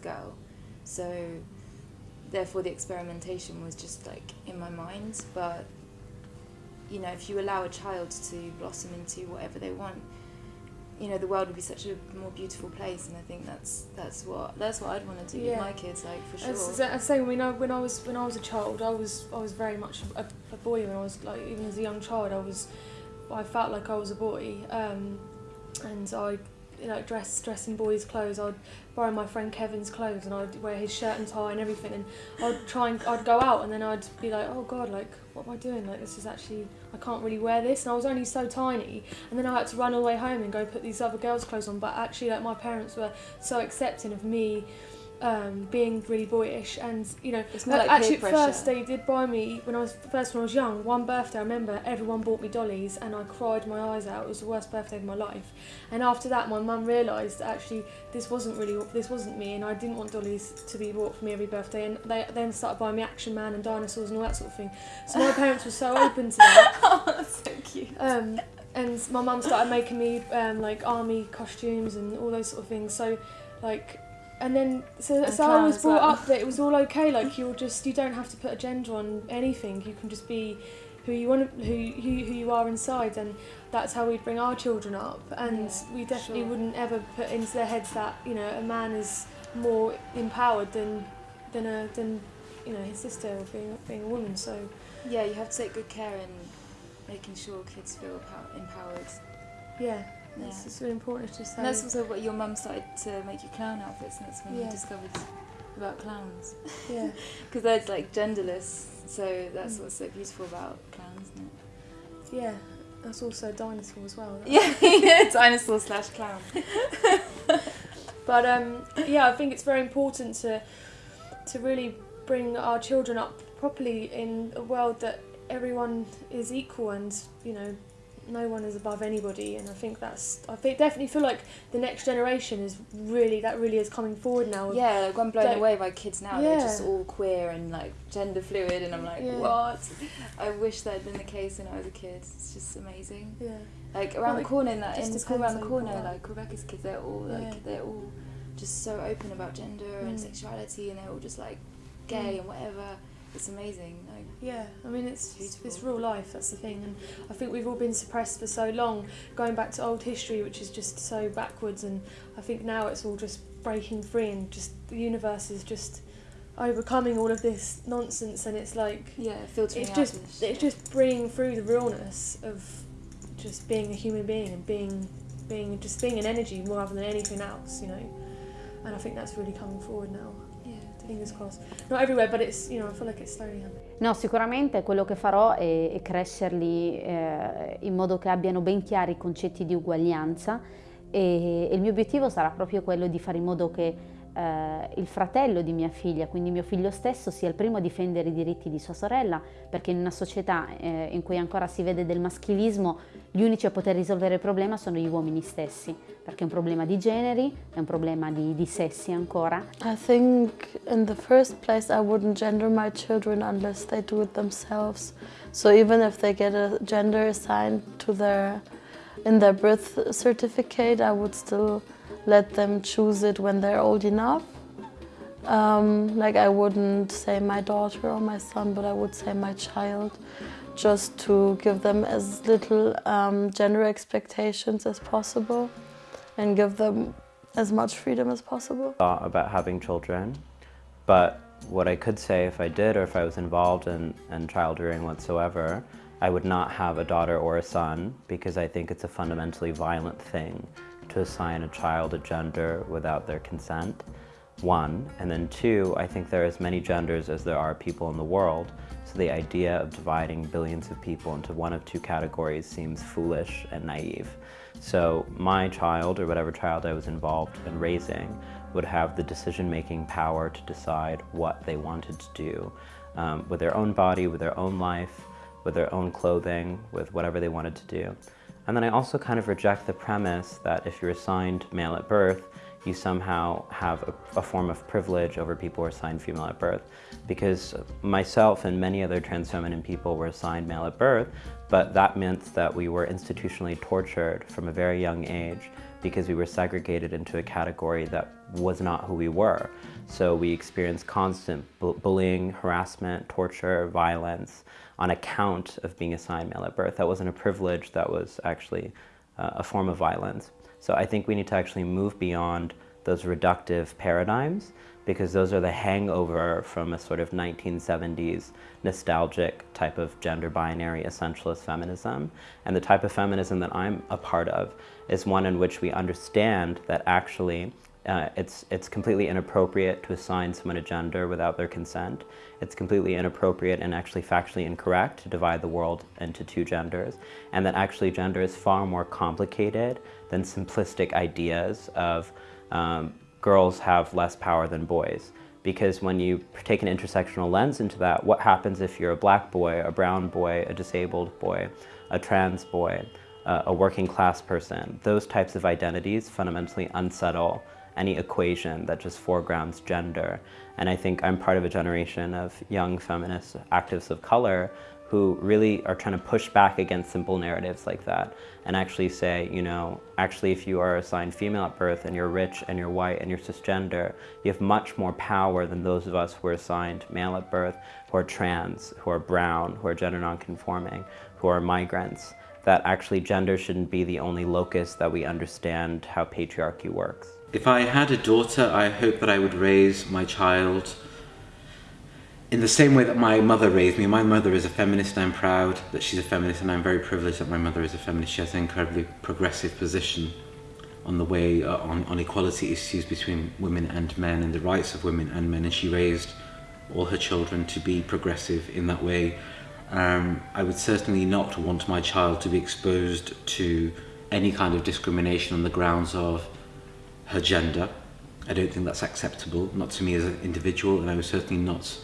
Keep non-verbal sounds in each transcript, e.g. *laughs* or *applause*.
being told I was a girl. So therefore the experimentation was just like in my mind. But you know, if you allow a child to blossom into whatever they want, you know, the world would be such a more beautiful place. And I think that's that's what that's what I'd want to do Yeah. with my kids, like for sure. As, as I say, when I when I was when I was a child, I was I was very much a, a boy. When I was like even as a young child, I was I felt like I was a boy, um, and I know dress dress in boys' clothes. I'd borrow my friend Kevin's clothes, and I'd wear his shirt and tie and everything. And I'd try and I'd go out, and then I'd be like, oh god, like what am I doing? Like this is actually I can't really wear this. And I was only so tiny, and then I had to run all the way home and go put these other girls' clothes on. But actually, like my parents were so accepting of me um, being really boyish and you know It's more like actually first they did buy me when I was first when I was young one birthday I remember everyone bought me dollies and I cried my eyes out. It was the worst birthday of my life. And after that my mum realised actually this wasn't really this wasn't me and I didn't want dollies to be bought for me every birthday. And they then started buying me Action Man and dinosaurs and all that sort of thing. So my parents were so open to that. *laughs* Oh, that's so cute. um, and my mum started making me um, like army costumes and all those sort of things. So, like, and then so, And was brought well. up that it was all okay. Like you're just you don't have to put a gender on anything. You can just be who you want, who who, who you are inside, and that's how we'd bring our children up. And Yeah, we definitely sure. wouldn't ever put into their heads that you know a man is more empowered than than a than you know his sister being being a woman. So Yeah, you have to take good care in making sure kids feel empowered. yeah, Yeah. it's just really important to say. And that's also what your mum started to make you clown outfits, and that's when Yeah. you discovered about clowns. yeah. *laughs* Because they're like genderless, so that's Mm. what's so beautiful about clowns, isn't it? Yeah, that's also dinosaur as well. *laughs* Yeah, yeah, *laughs* dinosaur slash clown. But um, yeah, I think it's very important to to really bring our children up properly in a world that everyone is equal and you know no one is above anybody. And I think that's I think definitely feel like the next generation is really that really is coming forward now. Yeah, like I'm blown Like- away by kids now. They're just all queer and like gender fluid, and I'm like, Yeah. what? *laughs* I wish that had been the case when I was a kid. It's just amazing. Yeah, Like around Well, the corner in that in the school around the depends how you corner, grow like Rebecca's kids, they're all like Yeah. they're all just so open about gender and Mm. sexuality, and they're all just like gay Mm. and whatever. It's amazing. Like, yeah. I mean, it's Beautiful. it's real life. That's the thing, and I think we've all been suppressed for so long, going back to old history, which is just so backwards. And I think now it's all just breaking free, and just the universe is just overcoming all of this nonsense. And it's like yeah, filtering it's just it's shit. just bringing through the realness of just being a human being and being being just being an energy more rather than anything else. You know, and I think that's really coming forward now. Fingers crossed. Not everywhere, but it's you know I feel like it's slowly happening. No, sicuramente quello che farò è, è crescerli eh, in modo che abbiano ben chiari i concetti di uguaglianza e, e il mio obiettivo sarà proprio quello di fare in modo che eh, il fratello di mia figlia, quindi mio figlio stesso, sia il primo a difendere i diritti di sua sorella, perché in una società eh, in cui ancora si vede del maschilismo, gli unici a poter risolvere il problema sono gli uomini stessi, perché è un problema di generi, è un problema di, di sessi ancora I think in the first place I wouldn't gender my children unless they do it themselves. So even if they get a gender assigned to their in their birth certificate, I would still let them choose it when they're old enough. Um, like I wouldn't say my daughter or my son, but I would say my child, just to give them as little um, gender expectations as possible, and give them as much freedom as possible. thought about having children, but what I could say if I did or if I was involved in, in child rearing whatsoever, I would not have a daughter or a son because I think it's a fundamentally violent thing to assign a child a gender without their consent, one. And then two, I think there are as many genders as there are people in the world, so the idea of dividing billions of people into one of two categories seems foolish and naive. So my child, or whatever child I was involved in raising, would have the decision-making power to decide what they wanted to do um, with their own body, with their own life, with their own clothing, with whatever they wanted to do. And then I also kind of reject the premise that if you're assigned male at birth, you somehow have a, a form of privilege over people who are assigned female at birth. Because myself and many other trans feminine people were assigned male at birth, but that meant that we were institutionally tortured from a very young age because we were segregated into a category that was not who we were. So we experienced constant bu bullying, harassment, torture, violence on account of being assigned male at birth. That wasn't a privilege, that was actually uh, a form of violence. So I think we need to actually move beyond those reductive paradigms because those are the hangover from a sort of 1970s nostalgic type of gender binary essentialist feminism. And the type of feminism that I'm a part of is one in which we understand that actually uh, it's, it's completely inappropriate to assign someone a gender without their consent. It's completely inappropriate and actually factually incorrect to divide the world into two genders. And that actually gender is far more complicated than simplistic ideas of um, girls have less power than boys. Because when you take an intersectional lens into that, what happens if you're a black boy, a brown boy, a disabled boy, a trans boy, uh, a working class person? Those types of identities fundamentally unsettle any equation that just foregrounds gender. And I think I'm part of a generation of young feminist activists of color who really are trying to push back against simple narratives like that and actually say, you know, actually if you are assigned female at birth and you're rich and you're white and you're cisgender, you have much more power than those of us who are assigned male at birth, who are trans, who are brown, who are gender nonconforming, who are migrants, that actually gender shouldn't be the only locus that we understand how patriarchy works. If I had a daughter, I hope that I would raise my child in the same way that my mother raised me, my mother is a feminist, and I'm proud that she's a feminist and I'm very privileged that my mother is a feminist. She has an incredibly progressive position on the way, uh, on, on equality issues between women and men and the rights of women and men and she raised all her children to be progressive in that way. Um, I would certainly not want my child to be exposed to any kind of discrimination on the grounds of her gender. I don't think that's acceptable, not to me as an individual and I was certainly not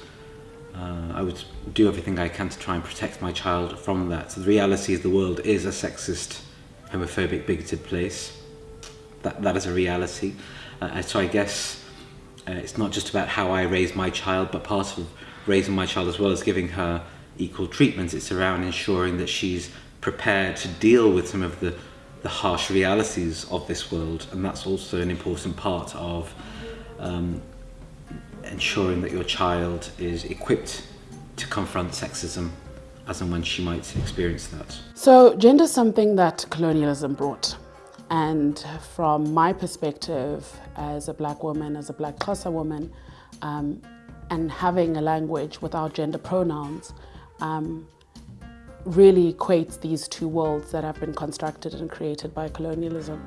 uh, I would do everything I can to try and protect my child from that. So the reality is the world is a sexist, homophobic, bigoted place. That, that is a reality. Uh, so I guess uh, it's not just about how I raise my child, but part of raising my child as well as giving her equal treatment. It's around ensuring that she's prepared to deal with some of the, the harsh realities of this world. And that's also an important part of um, ensuring that your child is equipped to confront sexism as and when she might experience that. So gender is something that colonialism brought. And from my perspective as a black woman, as a black Xhosa woman, um, and having a language without gender pronouns um, really equates these two worlds that have been constructed and created by colonialism.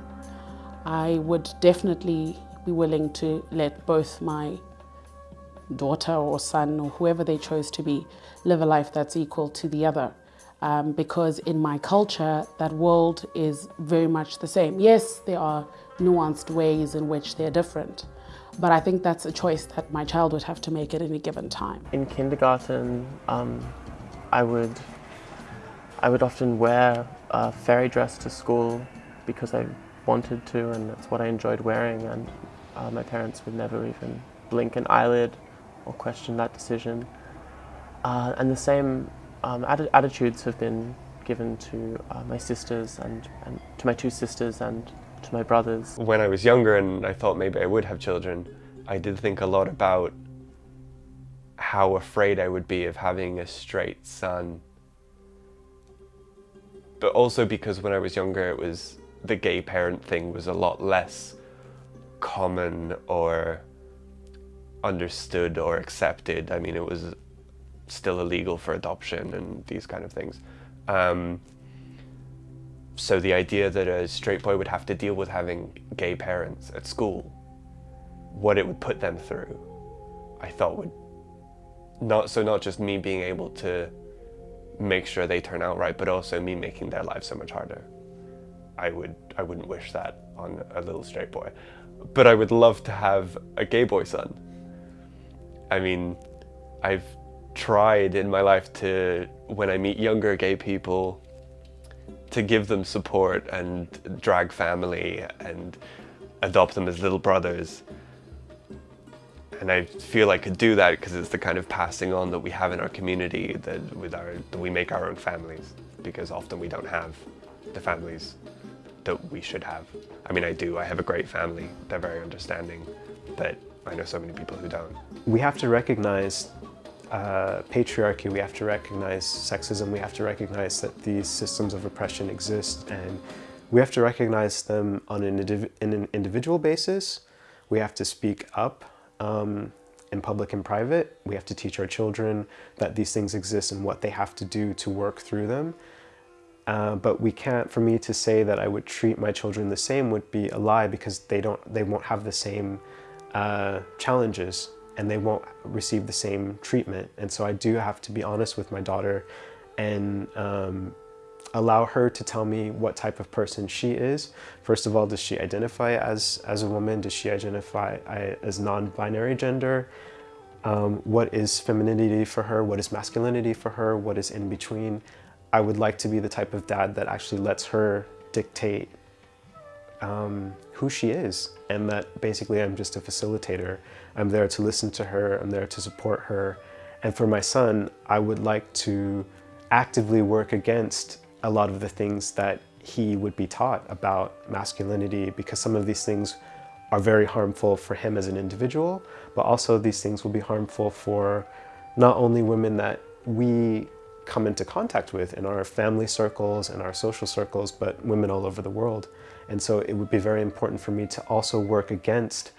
I would definitely be willing to let both my daughter or son or whoever they chose to be live a life that's equal to the other. Um, because in my culture, that world is very much the same. Yes, there are nuanced ways in which they're different, but I think that's a choice that my child would have to make at any given time. In kindergarten, um, I would I would often wear a fairy dress to school because I wanted to and that's what I enjoyed wearing and uh, my parents would never even blink an eyelid or question that decision. Uh, and the same um, atti attitudes have been given to uh, my sisters and, and to my two sisters and to my brothers. When I was younger and I thought maybe I would have children, I did think a lot about how afraid I would be of having a straight son. But also because when I was younger, it was the gay parent thing was a lot less common or understood or accepted. I mean, it was still illegal for adoption and these kind of things. Um, so the idea that a straight boy would have to deal with having gay parents at school, what it would put them through, I thought would not so not just me being able to make sure they turn out right, but also me making their lives so much harder. I would I wouldn't wish that on a little straight boy. But I would love to have a gay boy son. I mean, I've tried in my life to, when I meet younger gay people, to give them support and drag family and adopt them as little brothers. And I feel I could do that because it's the kind of passing on that we have in our community that with our that we make our own families because often we don't have the families that we should have. I mean, I do. I have a great family. They're very understanding, but I know so many people who don't. We have to recognize uh, patriarchy, we have to recognize sexism, we have to recognize that these systems of oppression exist and we have to recognize them on an, in an individual basis. We have to speak up um, in public and private. We have to teach our children that these things exist and what they have to do to work through them. Uh, but we can't, for me to say that I would treat my children the same would be a lie because they don't, they won't have the same uh, challenges and they won't receive the same treatment. And so I do have to be honest with my daughter and um, allow her to tell me what type of person she is. First of all, does she identify as, as a woman? Does she identify as non-binary gender? Um, what is femininity for her? What is masculinity for her? What is in between? I would like to be the type of dad that actually lets her dictate um, who she is and that basically I'm just a facilitator. I'm there to listen to her, I'm there to support her. And for my son, I would like to actively work against a lot of the things that he would be taught about masculinity because some of these things are very harmful for him as an individual, but also these things will be harmful for not only women that we come into contact with in our family circles and our social circles, but women all over the world. And so it would be very important for me to also work against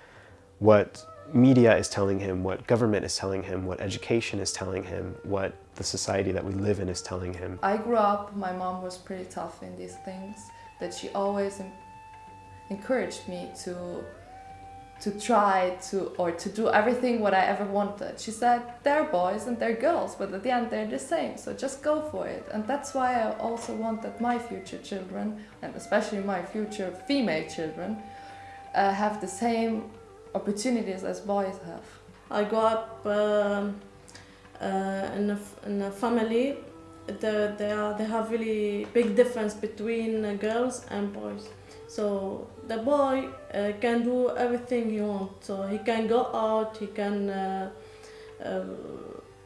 what media is telling him, what government is telling him, what education is telling him, what the society that we live in is telling him. I grew up, my mom was pretty tough in these things, that she always encouraged me to to try to or to do everything what I ever wanted. She said they're boys and they're girls, but at the end they're the same, so just go for it. And that's why I also want that my future children, and especially my future female children, uh, have the same opportunities as boys have. I grew up uh, uh, in, a, in a family the, they, are, they have really big difference between uh, girls and boys. So the boy uh, can do everything he wants. So he can go out, he can uh, uh,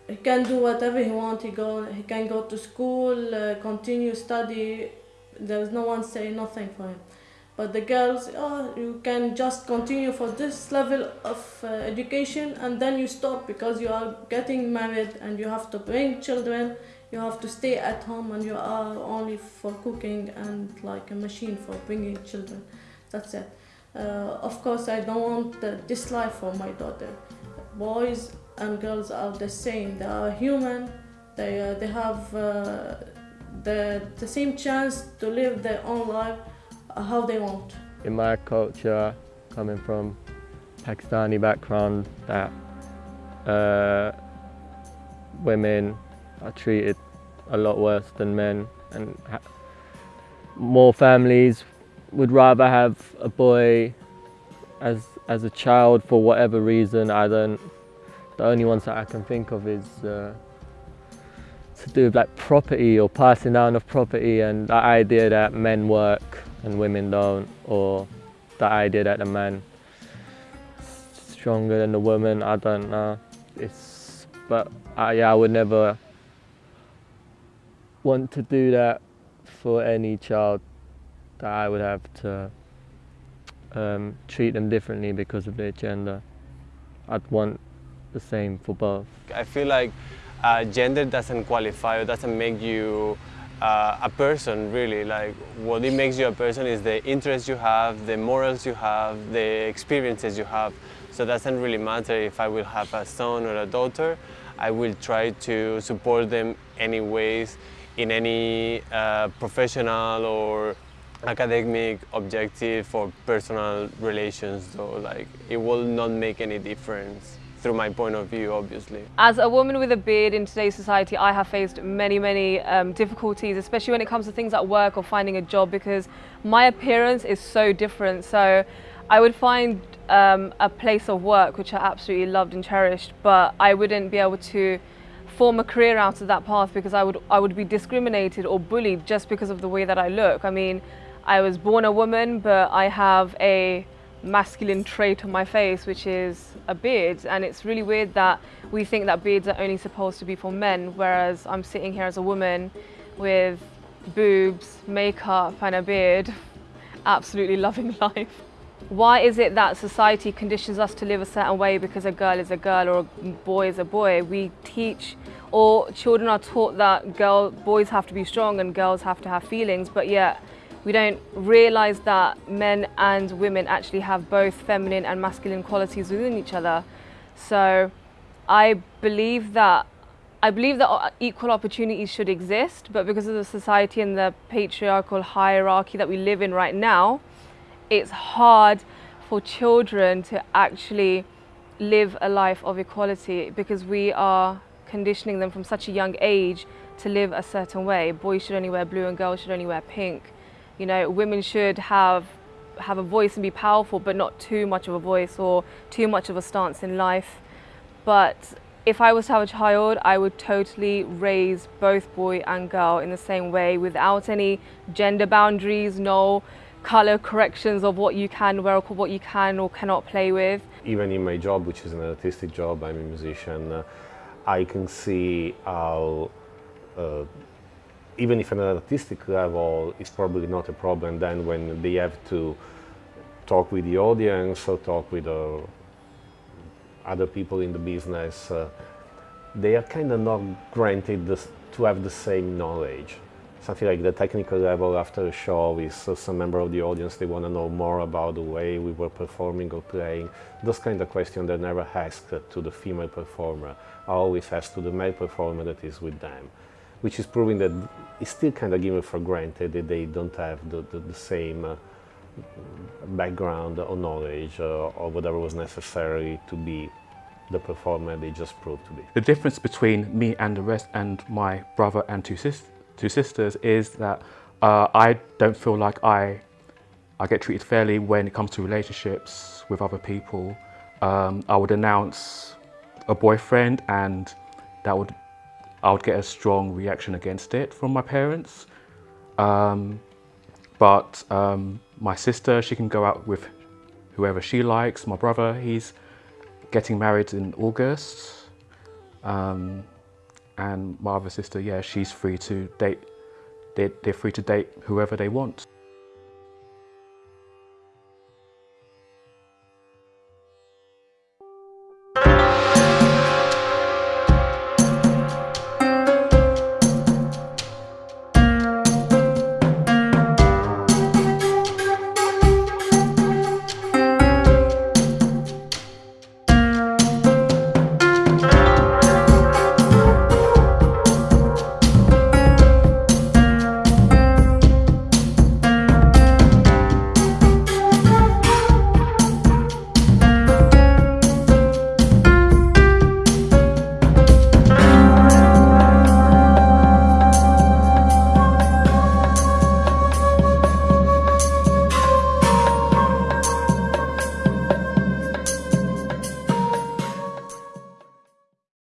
he can do whatever he wants. He go he can go to school, uh, continue study. There's no one saying nothing for him. But the girls, oh, you can just continue for this level of uh, education and then you stop because you are getting married and you have to bring children you have to stay at home and you are only for cooking and like a machine for bringing children. That's it. Uh, of course, I don't want this life for my daughter. Boys and girls are the same. They are human. They, uh, they have uh, the, the same chance to live their own life how they want. In my culture, coming from Pakistani background, that uh, women are treated a lot worse than men and more families would rather have a boy as as a child for whatever reason. I don't. The only ones that I can think of is uh, to do with like property or passing down of property and the idea that men work and women don't, or the idea that the man is stronger than the woman. I don't know. It's but uh, yeah, I would never want to do that for any child that I would have to um, treat them differently because of their gender. I'd want the same for both. I feel like uh, gender doesn't qualify or doesn't make you uh, a person really. Like what it makes you a person is the interests you have, the morals you have, the experiences you have. So it doesn't really matter if I will have a son or a daughter. I will try to support them any ways in any uh, professional or academic objective or personal relations so like it will not make any difference through my point of view obviously. As a woman with a beard in today's society I have faced many many um, difficulties especially when it comes to things at work or finding a job because my appearance is so different so I would find um, a place of work which I absolutely loved and cherished but I wouldn't be able to form a career out of that path because I would I would be discriminated or bullied just because of the way that I look. I mean, I was born a woman, but I have a masculine trait on my face, which is a beard. And it's really weird that we think that beards are only supposed to be for men, whereas I'm sitting here as a woman with boobs, makeup and a beard. *laughs* absolutely loving *laughs* life. Why is it that society conditions us to live a certain way because a girl is a girl or a boy is a boy? We teach or children are taught that girl, boys have to be strong and girls have to have feelings, but yet we don't realize that men and women actually have both feminine and masculine qualities within each other. So I believe that I believe that equal opportunities should exist, but because of the society and the patriarchal hierarchy that we live in right now, it's hard for children to actually live a life of equality because we are conditioning them from such a young age to live a certain way. Boys should only wear blue and girls should only wear pink. You know, women should have have a voice and be powerful, but not too much of a voice or too much of a stance in life. But if I was to have a child, I would totally raise both boy and girl in the same way without any gender boundaries, no color corrections of what you can wear or what you can or cannot play with. Even in my job, which is an artistic job, I'm a musician, uh, I can see how uh, even if at an artistic level is probably not a problem, then when they have to talk with the audience or talk with uh, other people in the business, uh, they are kind of not granted this, to have the same knowledge. Something like the technical level after a show is uh, some member of the audience, they want to know more about the way we were performing or playing. Those kind of questions are never asked to the female performer, always asked to the male performer that is with them, which is proving that it's still kind of given for granted that they don't have the, the, the same uh, background or knowledge uh, or whatever was necessary to be the performer they just proved to be. The difference between me and the rest and my brother and two, sis two sisters is that uh, I don't feel like I, I get treated fairly when it comes to relationships with other people. Um, I would announce a boyfriend and that would I would get a strong reaction against it from my parents. Um, but um, my sister, she can go out with whoever she likes. My brother, he's getting married in August. Um, and my other sister, yeah, she's free to date, they, they're free to date whoever they want.